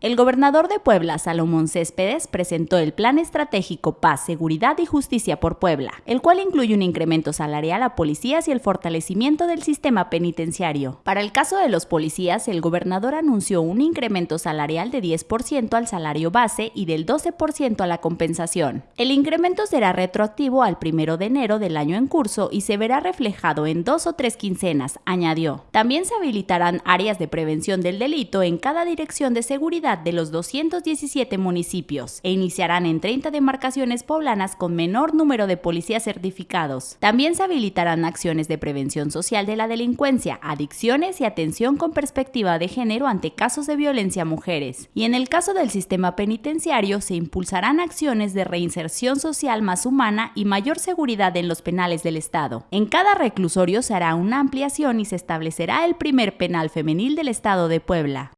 El gobernador de Puebla, Salomón Céspedes, presentó el Plan Estratégico Paz, Seguridad y Justicia por Puebla, el cual incluye un incremento salarial a policías y el fortalecimiento del sistema penitenciario. Para el caso de los policías, el gobernador anunció un incremento salarial de 10% al salario base y del 12% a la compensación. El incremento será retroactivo al 1 de enero del año en curso y se verá reflejado en dos o tres quincenas, añadió. También se habilitarán áreas de prevención del delito en cada dirección de seguridad de los 217 municipios e iniciarán en 30 demarcaciones poblanas con menor número de policías certificados. También se habilitarán acciones de prevención social de la delincuencia, adicciones y atención con perspectiva de género ante casos de violencia a mujeres. Y en el caso del sistema penitenciario se impulsarán acciones de reinserción social más humana y mayor seguridad en los penales del Estado. En cada reclusorio se hará una ampliación y se establecerá el primer penal femenil del Estado de Puebla.